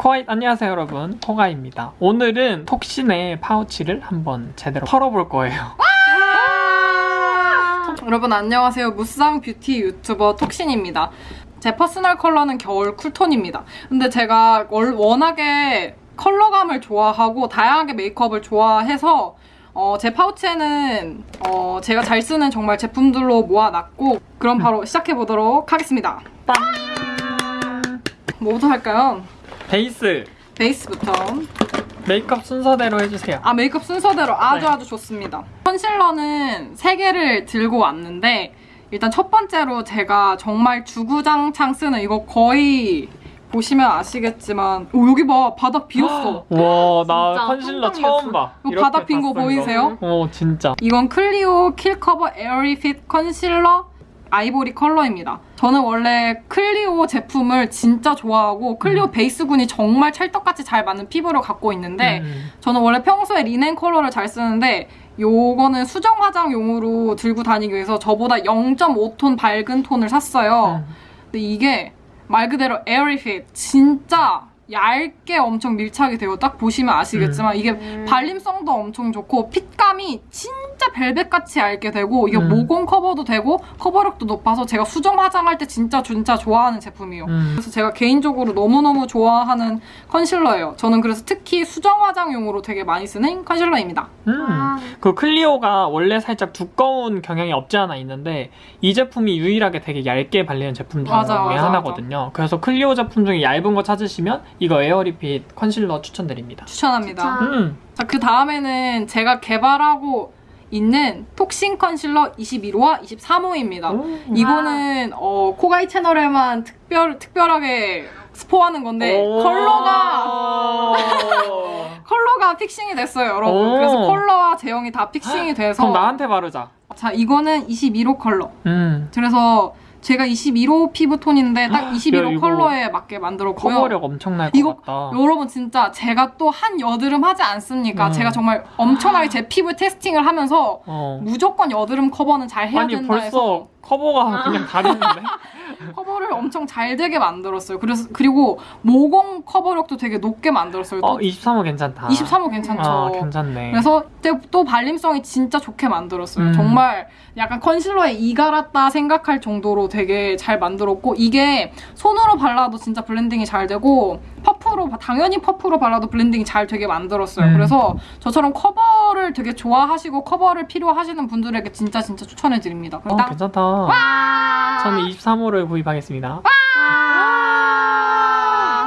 코아이 안녕하세요 여러분 코가입니다 오늘은 톡신의 파우치를 한번 제대로 털어볼 거예요 여러분 안녕하세요. 무쌍 뷰티 유튜버 톡신입니다. 제 personal 컬러는 겨울 cool톤입니다. 근데 제가 월- 워낙에 컬러감을 좋아하고 다양하게 메이크업을 좋아해서 어, 제 파우치에는 어, 제가 잘 쓰는 정말 제품들로 모아놨고 그럼 바로 시작해보도록 하겠습니다. 뭐부터 할까요? 베이스 베이스부터 메이크업 순서대로 해주세요 아 메이크업 순서대로 아주 네. 아주 좋습니다. 컨실러는 3개를 들고 왔는데 일단 첫 번째로 제가 정말 주구장창 쓰는 이거 거의 보시면 아시겠지만 오 여기 봐 바닥 비었어. 와나 진짜 컨실러. 처음 봐 바닥 빈 거 보이세요? 어 진짜 이건 클리오 Kill Cover Airy Fit 컨실러 아이보리 컬러입니다. 저는 원래 클리오 제품을 진짜 좋아하고 클리오 음. 베이스군이 정말 찰떡같이 잘 맞는 피부를 갖고 있는데 음. 저는 원래 평소에 리넨 컬러를 잘 쓰는데 요거는 수정 화장용으로 들고 다니기 위해서 저보다 0.5톤 밝은 톤을 샀어요. 음. 근데 이게 말 그대로 Airy Fit 진짜 얇게 엄청 밀착이 되고 딱 보시면 아시겠지만 이게 음. 발림성도 엄청 좋고 fit감이 진 짜 벨벳같이 얇게 되고 이게 음. 모공 커버도 되고 커버력도 높아서 제가 수정 화장할 때 진짜 진짜 좋아하는 제품이에요. 음. 그래서 제가 개인적으로 너무너무 좋아하는 컨실러예요. 저는 그래서 특히 수정 화장용으로 되게 많이 쓰는 컨실러입니다. 음. 아, 그 클리오가 원래 살짝 두꺼운 경향이 없지 않아 있는데 이 제품이 유일하게 되게 얇게 발리는 제품 중에 맞아, 맞아, 하나거든요 그래서 클리오 제품 중에 얇은 거 찾으시면 이거 Airy Fit 컨실러 추천드립니다 추천합니다. 추천. 음. 자, 그 다음에는 제가 개발하고 있는 톡신 컨실러 21호와 23호입니다. 오. 이거는 어, 코가이 채널에만 특별, 특별하게 스포하는 건데 오. 컬러가 컬러가 fixing이 됐어요, 여러분. 오. 그래서 컬러와 제형이 다 fixing이 돼서 그럼 나한테 바르자 자, 이거는 21호 컬러. 음. 그래서 제가 21호 피부톤인데 딱 야, 21호 이거 컬러에 맞게 만들었고요. 커버력 엄청날 것 이거 같다 여러분 진짜 제가 또 한 여드름 하지 않습니까? 음. 제가 정말 엄청나게 제 피부 testing을 하면서 어. 무조건 여드름 커버는 잘 해야 아니 된다 해서 벌써 커버가 그냥 다른데 커버를 엄청 잘 되게 만들었어요. 그래서 그리고 모공 커버력도 되게 높게 만들었어요. 어또 23호 괜찮다 23호 괜찮죠. 아 괜찮네 그래서 또- 또 발림성이 진짜 좋게 만들었어요. 음. 정말 약간 컨실러에 이 갈았다 생각할 정도로 되게 잘 만들었고 이게 손으로 발라도 진짜 blending이 잘 되고 퍼프로 당연히 퍼프로 발라도 blending이 잘 되게 만들었어요. 음. 그래서 저처럼 커버를 되게 좋아하시고 커버를 필요하시는 분들에게 진짜 진짜 추천해 드립니다. 어 괜찮다 저는 23호를 구입하겠습니다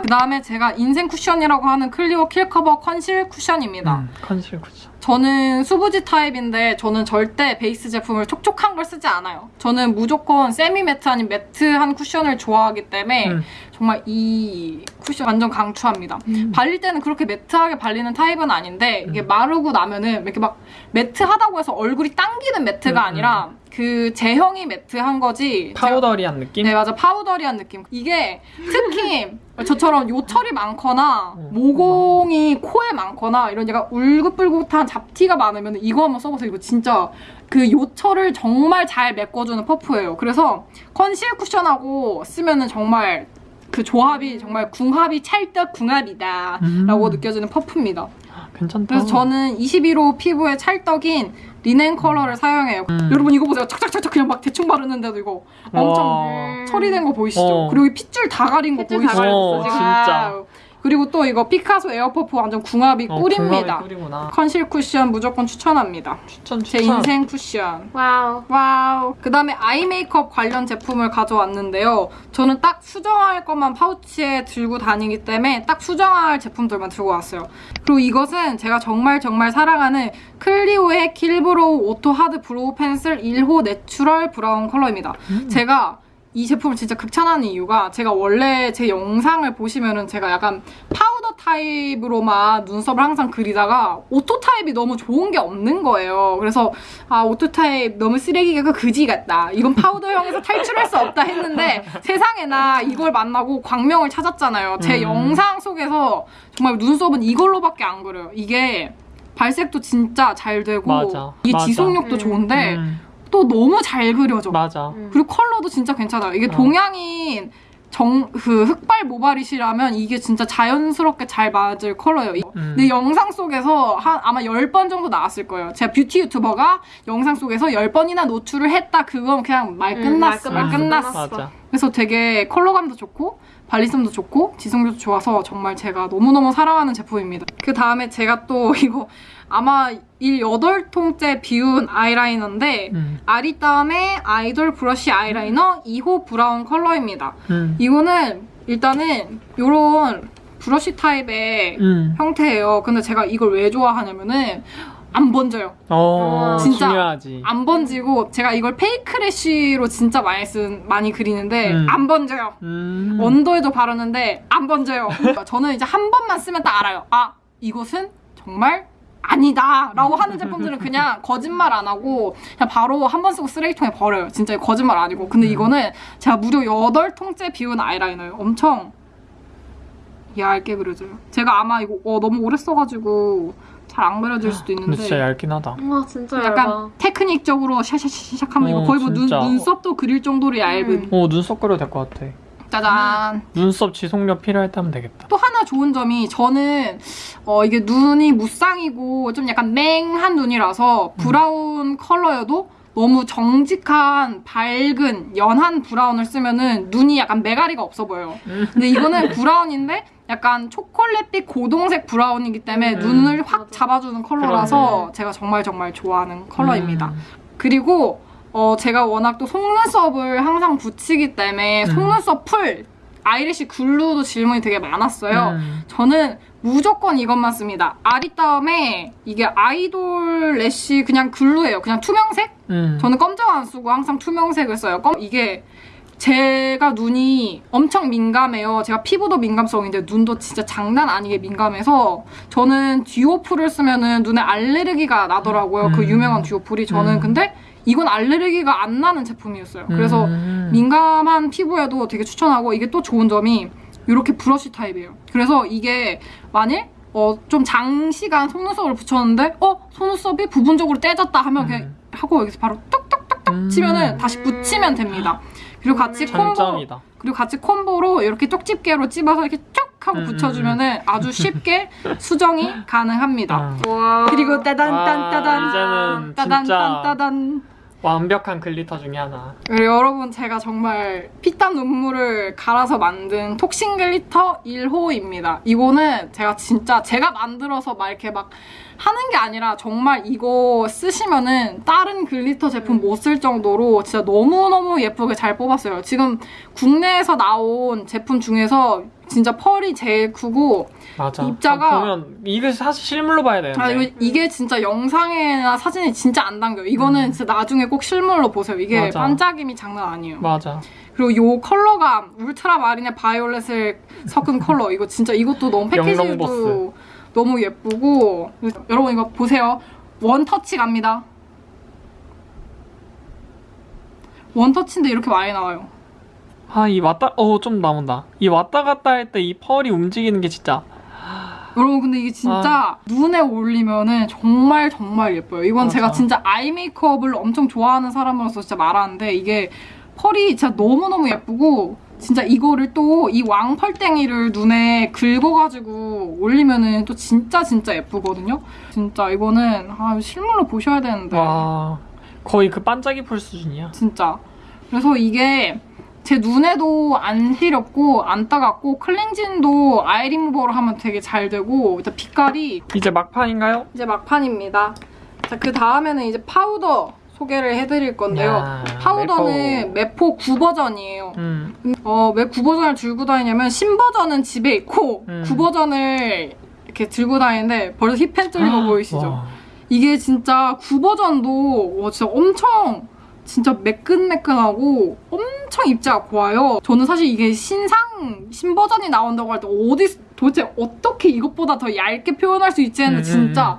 그 다음에 제가 인생 쿠션이라고 하는 클리오 킬커버 컨실 쿠션입니다. 음, 컨실 쿠션 저는 수부지 타입인데 저는 절대 베이스 제품을 촉촉한 걸 쓰지 않아요. 저는 무조건 semi matte 아닌 matte한 쿠션을 좋아하기 때문에 음. 정말 이 쿠션 완전 강추합니다. 음. 발릴 때는 그렇게 matte하게 발리는 타입은 아닌데 이게 음. 마르고 나면은 이렇게 막 matte하다고 해서 얼굴이 당기는 matte가 음, 아니라 그 제형이 matte한 거지. 제가- 파우더리한 느낌? 네 맞아 파우더리한 느낌 이게 특히 저처럼 요철이 많거나 어. 모공이 코에 많거나 이런 약간 울긋불긋한 잡티가 많으면 이거 한번 써보세요 이거 진짜 그 요철을 정말 잘 메꿔주는 퍼프예요 그래서 컨실 쿠션하고 쓰면 은 정말 그 조합이 정말 궁합이 찰떡 궁합이다 음. 라고 느껴지는 퍼프입니다 괜찮다 그래서 저는 21호 피부에 찰떡인 리넨 컬러를 사용해요 음. 여러분 이거 보세요 착착착착 그냥 막 대충 바르는데도 이거 엄청 와. 처리된 거 보이시죠? 어. 그리고 이 핏줄 다 가린 거 핏줄 보이시죠? 다 가렸어, 와우. 진짜. 그리고 또 이거 피카소 에어퍼프 완전 궁합이 어, 꿀입니다. 궁합이 꿀이구나 컨실 쿠션 무조건 추천합니다. 추천 제 추천 인생 쿠션. 와우. 와우. 그 다음에 아이 메이크업 관련 제품을 가져왔는데요. 저는 딱 수정할 것만 파우치에 들고 다니기 때문에 딱 수정할 제품들만 들고 왔어요. 그리고 이것은 제가 정말 정말 사랑하는 클리오의 킬브로우 오토 하드 브로우 펜슬 1호 내추럴 브라운 컬러입니다. 음. 제가 이 제품을 진짜 극찬하는 이유가 제가 원래 제 영상을 보시면은 제가 약간 파우더 타입으로만 눈썹을 항상 그리다가 오토 타입이 너무 좋은 게 없는 거예요. 그래서 아 오토 타입 너무 쓰기가 그지 같다. 이건 파우더형에서 탈출할 수 없다 했는데 세상에나 이걸 만나고 광명을 찾았잖아요. 제 음. 영상 속에서 정말 눈썹은 이걸로밖에 안 그려요. 이게 발색도 진짜 잘 되고 맞아, 이 맞아. 지속력도 음. 좋은데 음, 또 너무 잘 그려져. 맞아 음. 그리고 컬러도 진짜 괜찮아요. 이게 어. 동양인 정, 그 흑발 모발이시라면 이게 진짜 자연스럽게 잘 맞을 컬러예요. 이- 음. 근데 영상 속에서 한 아마 10번 정도 나왔을 거예요. 제가 뷰티 유튜버가 영상 속에서 10번이나 노출을 했다. 그건 그냥 말 음, 끝났어. 말말 끝났어. 끝났어. 맞아. 그래서 되게 컬러감도 좋고 발림성도 좋고 지속력도 좋아서 정말 제가 너무너무 사랑하는 제품입니다. 그 다음에 제가 또 이거 아마 일 8통째 비운 아이라이너인데 음. 아리따움의 아이돌 브러쉬 아이라이너 2호 브라운 컬러입니다. 음. 이거는 일단은 이런 브러쉬 타입의 음. 형태예요. 근데 제가 이걸 왜 좋아하냐면은 안 번져요. 어, 진짜 중요하지. 안 번지고 제가 이걸 fake lash로 진짜 많이 쓴 많이 그리는데 음. 안 번져요. 음. 언더에도 바르는데 안 번져요. 그러니까 저는 이제 한 번만 쓰면 딱 알아요. 아 이것은 정말 아니다 라고 하는 제품들은 그냥 거짓말 안 하고 그냥 바로 한 번 쓰고 쓰레기통에 버려요. 진짜 거짓말 아니고. 근데 음. 이거는 제가 무려 8통째 비운 아이라이너예요. 엄청 얇게 그려져요. 제가 아마 이거 어, 너무 오래 써가지고 잘 안 그려질 수도 근데 있는데 진짜 얇긴 하다. 와 진짜 약간 얇아. 테크닉적으로 샤샤샤샥 하면 이거 어, 거의 뭐 눈, 진짜. 눈썹도 그릴 정도로 얇은 음. 오, 눈썹 그려도 될 것 같아. 짜잔 눈썹 지속력 필요할 때 하면 되겠다. 또 하나 좋은 점이 저는 어, 이게 눈이 무쌍이고 좀 약간 맹한 눈이라서 브라운 컬러여도 너무 정직한 밝은 연한 브라운을 쓰면은 눈이 약간 메가리가 없어 보여요. 근데 이거는 브라운인데 약간 초콜릿빛 고동색 브라운이기 때문에 음. 눈을 확 맞아. 잡아주는 컬러라서 제가 정말 정말 좋아하는 컬러입니다. 음. 그리고 어, 제가 워낙 또 속눈썹을 항상 붙이기 때문에 음. 속눈썹 풀, eyelash glue도 질문이 되게 많았어요. 음. 저는 무조건 이것만 씁니다. 아리따움에 이게 아이돌 래쉬 그냥 glue예요. 그냥 투명색? 음. 저는 검정 안 쓰고 항상 투명색을 써요. 검, 이게 제가 눈이 엄청 민감해요. 제가 피부도 민감성인데 눈도 진짜 장난 아니게 민감해서 저는 듀오풀을 쓰면은 눈에 알레르기가 나더라고요. 그 음. 유명한 듀오풀이. 저는 음. 근데 이건 알레르기가 안 나는 제품이었어요. 그래서 음. 민감한 피부에도 되게 추천하고 이게 또 좋은 점이 이렇게 브러쉬 타입이에요. 그래서 이게 만일 어, 좀 장시간 속눈썹을 붙였는데 어 속눈썹이 부분적으로 떼졌다 하면 그냥 음. 하고 여기서 바로 뚝뚝뚝뚝 음. 치면은 다시 붙이면 됩니다. 그리고 같이 음. 콤보 장점이다. 그리고 같이 콤보로 이렇게 쪽집게로 찝어서 이렇게 쭉 하고 음, 붙여주면 은 아주 쉽게 수정이 가능합니다. 아, 와. 그리고 따단 와, 딴따단 이제는 따단 진짜 딴따단 완벽한 glitter 중에 하나. 그리고 여러분 제가 정말 피땀 눈물을 갈아서 만든 톡신 glitter 1호입니다. 이거는 제가 진짜 제가 만들어서 막 이렇게 막 하는 게 아니라 정말 이거 쓰시면은 다른 glitter 제품 못 쓸 정도로 진짜 너무너무 예쁘게 잘 뽑았어요. 지금 국내에서 나온 제품 중에서 진짜 펄이 제일 크고 맞아. 입자가- 아, 보면 이게 사실 실물로 봐야 되는데. 아, 이거, 이게 진짜 영상이나 사진이 진짜 안 담겨요. 이거는 음. 진짜 나중에 꼭 실물로 보세요. 이게 맞아. 반짝임이 장난 아니에요. 맞아. 그리고 요 컬러감 울트라 마린의 바이올렛을 섞은 컬러 이거 진짜 이것도 너무 패키지도. 너무 예쁘고 여러분 이거 보세요 원 터치 갑니다 원 터치인데 이렇게 많이 나와요 아, 이 왔다, 어, 좀 남은다. 이 왔다 갔다 할 때 이 펄이 움직이는 게 진짜. 여러분 근데 이게 진짜 눈에 올리면은 정말 정말 예뻐요 이건 맞아. 제가 진짜 아이 메이크업을 엄청 좋아하는 사람으로서 진짜 말하는데 이게 펄이 진짜 너무너무 예쁘고 진짜 이거를 또 이 왕펄땡이를 눈에 긁어가지고 올리면은 또 진짜 진짜 예쁘거든요. 진짜 이거는 아, 실물로 보셔야 되는데 와. 거의 그 반짝이 풀 수준이야. 진짜. 그래서 이게 제 눈에도 안 시렵고 안 따갑고 클렌징도 아이 리무버로 하면 되게 잘 되고 일단 빛깔이 이제 막판인가요? 이제 막판입니다. 자, 그 다음에는 이제 파우더 소개를 해드릴 건데요. 야, 파우더는 메포. 메포 9버전이에요. 음. 어, 왜 구버전을 들고 다니냐면 신버전은 집에 있고 음. 구버전을 이렇게 들고 다니는데 벌써 hit pan 뚫린 거 보이시죠? 와. 이게 진짜 구버전도 와, 진짜 엄청 진짜 매끈매끈하고 엄청 입자가 고와요. 저는 사실 이게 신상 신버전이 나온다고 할 때 어디 도대체 어떻게 이것보다 더 얇게 표현할 수 있지 했는데 음, 진짜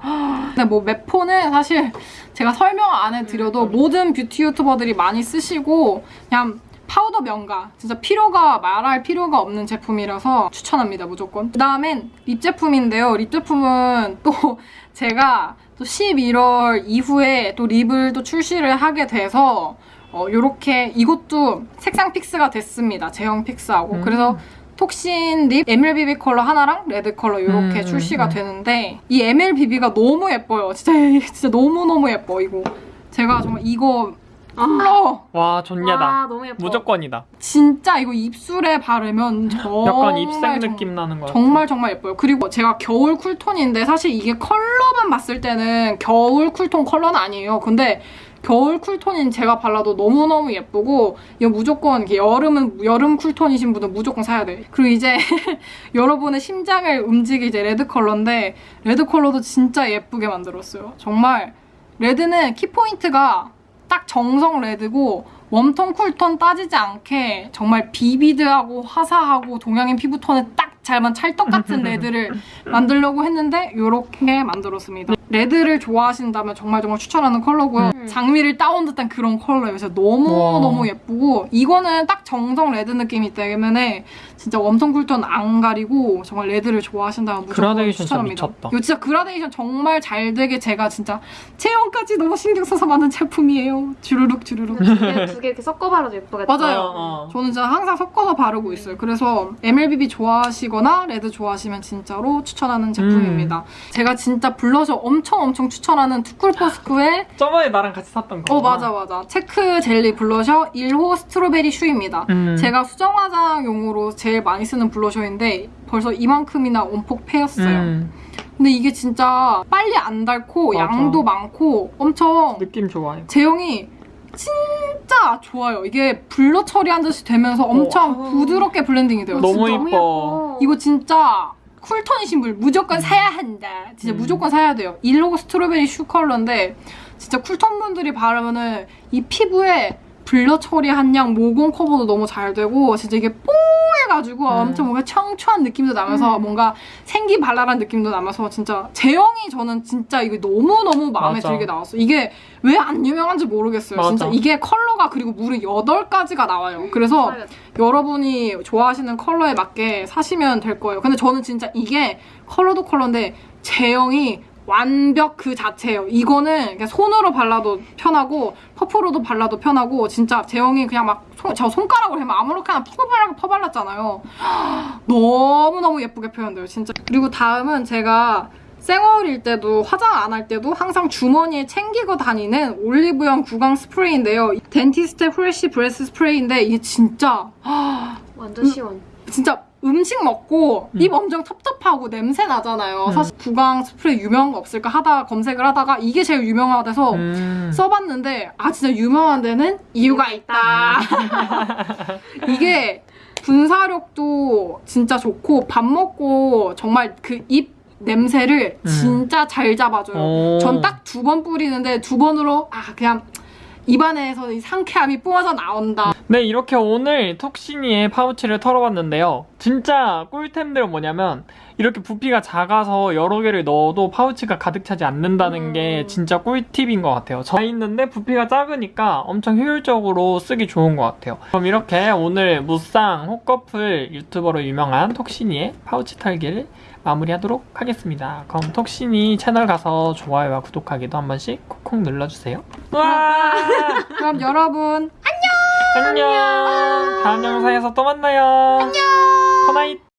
근데 뭐 메포는 사실 제가 설명 안 해드려도 모든 뷰티 유튜버들이 많이 쓰시고 그냥 파우더 명가 진짜 필요가 말할 필요가 없는 제품이라서 추천합니다 무조건 그 다음엔 립 제품인데요 립 제품은 또 제가 또 11월 이후에 또 립을 또 출시를 하게 돼서 어, 요렇게 이것도 색상 fix가 됐습니다. 제형 fix하고. 음. 그래서 톡신 립 MLBB 컬러 하나랑 레드 컬러 이렇게 음, 출시가 음. 되는데 이 MLBB가 너무 예뻐요. 진짜 진짜 너무 너무 예뻐 이거. 제가 정말 이거 컬러 와 존예다. 와 너무 예뻐. 무조건이다. 진짜 이거 입술에 바르면 정말 약간 입생 정- 느낌 나는 거 같아. 정말 정말 예뻐요. 그리고 제가 겨울 쿨톤인데 사실 이게 컬러만 봤을 때는 겨울 쿨톤 컬러는 아니에요. 근데 겨울 쿨톤인 제가 발라도 너무너무 예쁘고 이거 무조건 여름은 여름 쿨톤이신 분은 무조건 사야 돼. 그리고 이제 여러분의 심장을 움직이 이제 레드 컬러인데 레드 컬러도 진짜 예쁘게 만들었어요. 정말 레드는 키포인트가 딱 정석 레드고 웜톤 쿨톤 따지지 않게 정말 비비드하고 화사하고 동양인 피부톤에 딱 잘만 찰떡 같은 레드를 만들려고 했는데 이렇게 만들었습니다. 레드를 좋아하신다면 정말 정말 추천하는 컬러고요. 음. 장미를 따온 듯한 그런 컬러예요. 그래서 너무 와. 너무 예쁘고 이거는 딱 정석 레드 느낌이기 때문에 진짜 웜톤 쿨톤 안 가리고 정말 레드를 좋아하신다면 무조건 추천합니다. 미쳤다. 이거 진짜 그라데이션 정말 잘 되게 제가 진짜 제형까지 너무 신경 써서 만든 제품이에요. 주르륵 주르륵. 두개 두개 이렇게 섞어 바르도 예쁘겠다. 맞아요. 어, 어. 저는 진짜 항상 섞어서 바르고 있어요. 그래서 MLBB 좋아하시거나 레드 좋아하시면 진짜로 추천하는 제품입니다. 음. 제가 진짜 블러셔 엄청 엄청 추천하는 투쿨포스쿨의 저번에 나랑 같이 샀던 거. 어 맞아 맞아 체크 젤리 블러셔 1호 스트로베리 슈입니다. 음. 제가 수정 화장용으로 제일 많이 쓰는 블러셔인데 벌써 이만큼이나 움푹 패였어요. 음, 근데 이게 진짜 빨리 안 닳고 맞아. 양도 많고 엄청 느낌 좋아요. 제형이 진짜 좋아요. 이게 블러 처리한 듯이 되면서 엄청 어. 부드럽게 블렌딩이 돼요. 너무 진짜. 이뻐. 이거 진짜 쿨톤이신 분 무조건 사야 한다. 진짜 음. 무조건 사야 돼요. 일호고 스트로베리 슈 컬러인데 진짜 쿨톤 분들이 바르면은 이 피부에 블러 처리한 양 모공 커버도 너무 잘 되고 진짜 이게 뽀해가지고 음. 엄청 뭔가 청초한 느낌도 나면서 음. 뭔가 생기 발랄한 느낌도 나면서 진짜 제형이 저는 진짜 이게 너무너무 마음에 맞아. 들게 나왔어요. 이게 왜 안 유명한지 모르겠어요. 맞아. 진짜 이게 컬러가 그리고 무려 8가지가 나와요. 그래서 여러분이 좋아하시는 컬러에 맞게 사시면 될 거예요. 근데 저는 진짜 이게 컬러도 컬러인데 제형이 완벽 그 자체예요. 이거는 그냥 손으로 발라도 편하고 퍼프로도 발라도 편하고 진짜 제형이 그냥 막 저 손가락으로 해면 아무렇게나 퍼발라 퍼발랐잖아요. 너무너무 예쁘게 표현돼요. 진짜. 그리고 다음은 제가 생얼일 때도 화장 안 할 때도 항상 주머니에 챙기고 다니는 올리브영 구강 스프레이인데요. 덴티스테 프레쉬 브레스 스프레이인데 이게 진짜 완전 시원. 진짜 음식 먹고 음. 입 엄청 텁텁하고 냄새 나잖아요. 음. 사실 구강 스프레이 유명한 거 없을까 하다가 검색을 하다가 이게 제일 유명하대서 음. 써봤는데 아 진짜 유명한 데는 이유가 있다. 이게 분사력도 진짜 좋고 밥 먹고 정말 그입 냄새를 음. 진짜 잘 잡아줘요. 오. 전딱 두 번 뿌리는데 두 번으로 아 그냥 입안에서 이 상쾌함이 뿜어져 나온다. 네, 이렇게 오늘 톡시니의 파우치를 털어봤는데요. 진짜 꿀템들은 뭐냐면 이렇게 부피가 작아서 여러 개를 넣어도 파우치가 가득 차지 않는다는 음. 게 진짜 꿀팁인 것 같아요. 저 있는데 부피가 작으니까 엄청 효율적으로 쓰기 좋은 것 같아요. 그럼 이렇게 오늘 무쌍 호커플 유튜버로 유명한 톡시니의 파우치 털기를 마무리하도록 하겠습니다. 그럼 톡시니 채널 가서 좋아요와 구독하기도 한 번씩 콕콕 눌러주세요. 와! 그럼 여러분 안녕. 다음 영상에서 또 만나요. 안녕. Good night.